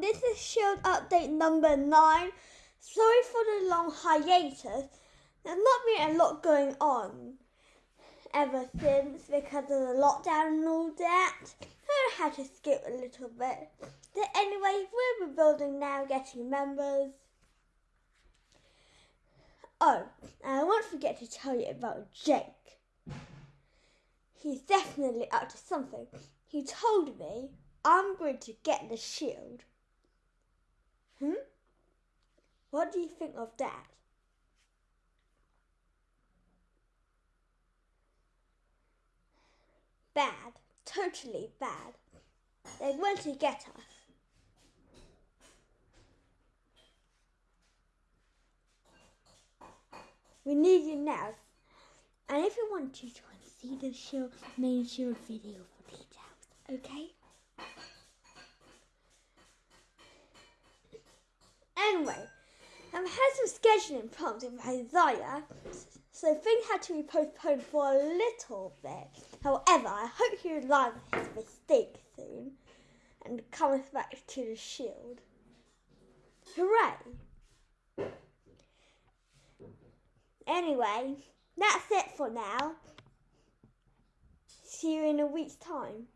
this is Shield update number 9. Sorry for the long hiatus. There's not been a lot going on ever since because of the lockdown and all that. I had to skip a little bit. But anyway, we're rebuilding now, getting members. Oh, I won't forget to tell you about Jake. He's definitely up to something. He told me I'm going to get the shield. Hmm? What do you think of that? Bad. Totally bad. They want to get us. We need you now. And if you want to, join, see the show main shield video for details, okay? Anyway, I've had some scheduling problems with Isaiah, so things had to be postponed for a little bit. However, I hope he realizes his mistake soon and comes back to the shield. Hooray! Anyway, that's it for now. See you in a week's time.